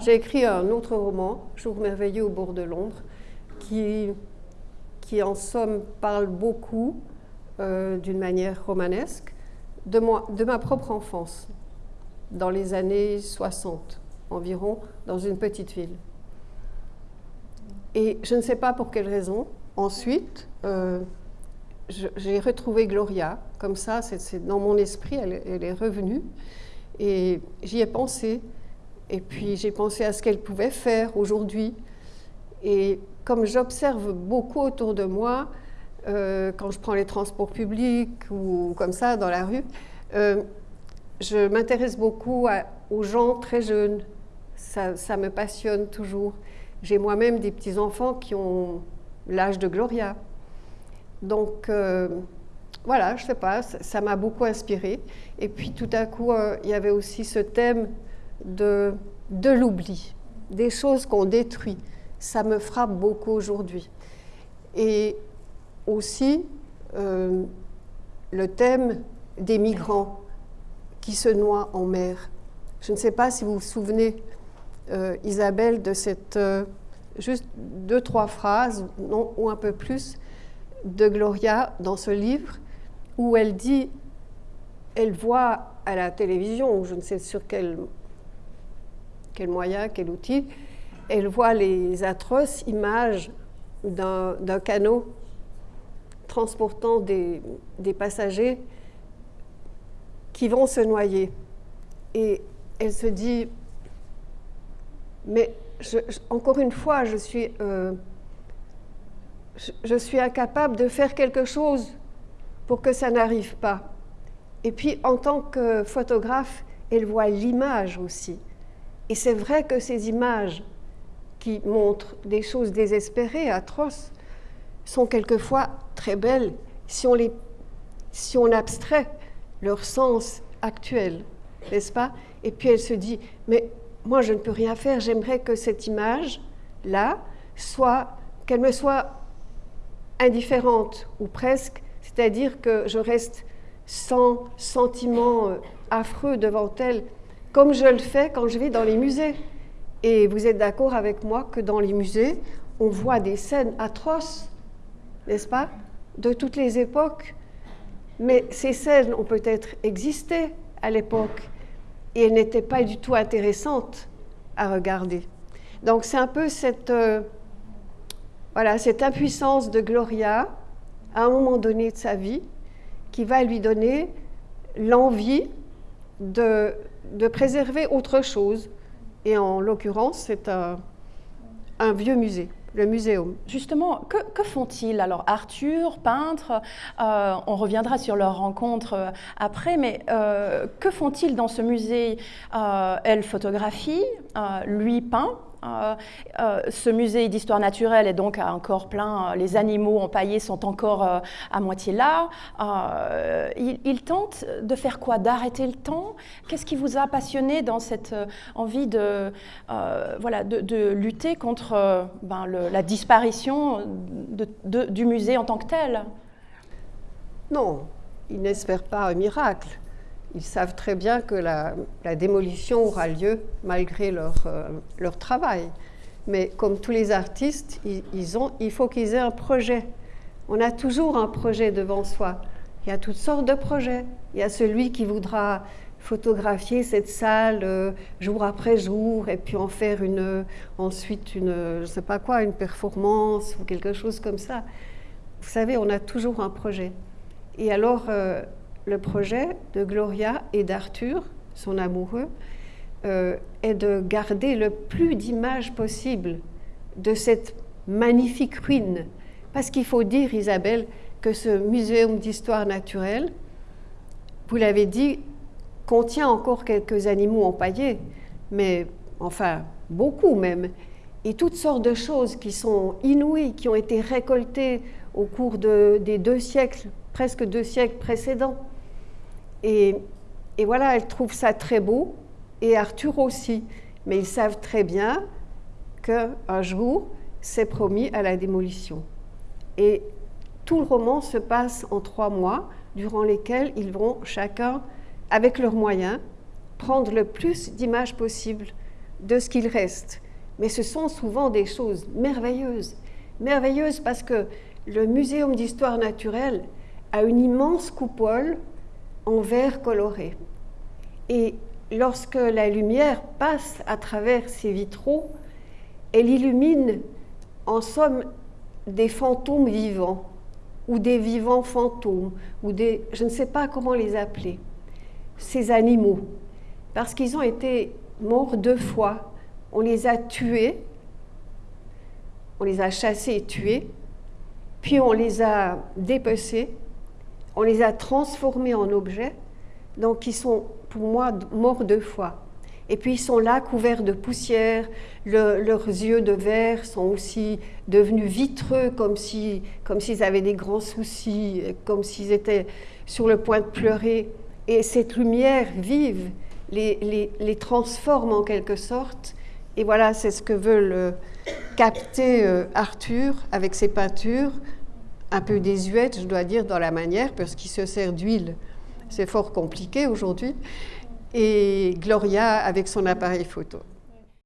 J'ai écrit un autre roman, Jour merveilleux au bord de Londres, qui, qui en somme parle beaucoup, euh, d'une manière romanesque, de, moi, de ma propre enfance, dans les années 60 environ, dans une petite ville. Et je ne sais pas pour quelle raison, ensuite, euh, j'ai retrouvé Gloria, comme ça, c'est dans mon esprit, elle, elle est revenue, et j'y ai pensé. Et puis j'ai pensé à ce qu'elle pouvait faire aujourd'hui. Et comme j'observe beaucoup autour de moi, euh, quand je prends les transports publics ou comme ça dans la rue, euh, je m'intéresse beaucoup aux gens très jeunes. Ça, me passionne toujours. J'ai moi-même des petits-enfants qui ont l'âge de Gloria. Donc euh, voilà, je ne sais pas, ça m'a beaucoup inspiré. Et puis tout à coup, il y avait aussi ce thème de, de l'oubli, des choses qu'on détruit. Ça me frappe beaucoup aujourd'hui. Et aussi euh, le thème des migrants qui se noient en mer. Je ne sais pas si vous vous souvenez, euh, Isabelle, de cette euh, juste deux, trois phrases, non, ou un peu plus, de Gloria dans ce livre, où elle dit, elle voit à la télévision, je ne sais sur quel quel moyen, quel outil, elle voit les atroces images d'un canot transportant des, passagers qui vont se noyer. Et elle se dit, mais encore une fois, je suis, euh, je suis incapable de faire quelque chose pour que ça n'arrive pas. Et puis, en tant que photographe, elle voit l'image aussi. Et c'est vrai que ces images qui montrent des choses désespérées, atroces, sont quelquefois très belles si on, si on abstrait leur sens actuel, n'est-ce pas? Et puis elle se dit, mais moi je ne peux rien faire, j'aimerais que cette image-là soit, qu'elle me soit indifférente ou presque, c'est-à-dire que je reste sans sentiment euh, affreux devant elle, comme je le fais quand je vais dans les musées. Et vous êtes d'accord avec moi que dans les musées, on voit des scènes atroces, n'est-ce pas, de toutes les époques. Mais ces scènes ont peut-être existé à l'époque et elles n'étaient pas du tout intéressantes à regarder. Donc c'est un peu cette, euh, voilà, cette impuissance de Gloria à un moment donné de sa vie qui va lui donner l'envie de, de préserver autre chose. Et en l'occurrence, c'est un, vieux musée, le muséum. Justement, que, font-ils? Alors Arthur, peintre, euh, on reviendra sur leur rencontre euh, après, mais euh, que font-ils dans ce musée? Elle photographie, lui peint, ce musée d'histoire naturelle est donc encore plein, les animaux empaillés sont encore euh, à moitié là. Il, tente de faire quoi? D'arrêter le temps? Qu'est-ce qui vous a passionné dans cette envie de, voilà, de, lutter contre ben, la disparition du musée en tant que tel? Non, il n'espère pas un miracle. Ils savent très bien que la, démolition aura lieu malgré leur, euh, leur, travail. Mais comme tous les artistes, ils, ont, il faut qu'ils aient un projet. On a toujours un projet devant soi. Il y a toutes sortes de projets. Il y a celui qui voudra photographier cette salle euh, jour après jour et puis en faire une, ensuite une, je sais pas quoi, une performance ou quelque chose comme ça. Vous savez, on a toujours un projet. Et alors, euh, le projet de Gloria et d'Arthur, son amoureux, euh, est de garder le plus d'images possible de cette magnifique ruine. Parce qu'il faut dire, Isabelle, que ce muséum d'histoire naturelle, vous l'avez dit, contient encore quelques animaux empaillés, mais enfin beaucoup même, et toutes sortes de choses qui sont inouïes, qui ont été récoltées au cours de, des deux siècles, presque deux siècles précédents. Et, voilà, elle trouve ça très beau, et Arthur aussi. Mais ils savent très bien qu'un jour, c'est promis à la démolition. Et tout le roman se passe en trois mois, durant lesquels ils vont chacun, avec leurs moyens, prendre le plus d'images possibles de ce qu'il reste. Mais ce sont souvent des choses merveilleuses. Merveilleuses parce que le Muséum d'histoire naturelle a une immense coupole en verre coloré. Et lorsque la lumière passe à travers ces vitraux, elle illumine en somme des fantômes vivants ou des vivants fantômes ou des je ne sais pas comment les appeler ces animaux. Parce qu'ils ont été morts deux fois. On les a tués. On les a chassés et tués. Puis on les a dépecés on les a transformés en objets donc ils sont pour moi morts deux fois et puis ils sont là couverts de poussière, leurs yeux de verre sont aussi devenus vitreux comme s'ils comme s'ils avaient des grands soucis, comme s'ils étaient sur le point de pleurer. Et cette lumière vive les, les, les transforme en quelque sorte. Et voilà, c'est ce que veut le, capter euh, Arthur avec ses peintures, un peu désuètes, je dois dire, dans la manière, parce qu'il se sert d'huile. C'est fort compliqué aujourd'hui et Gloria avec son appareil photo.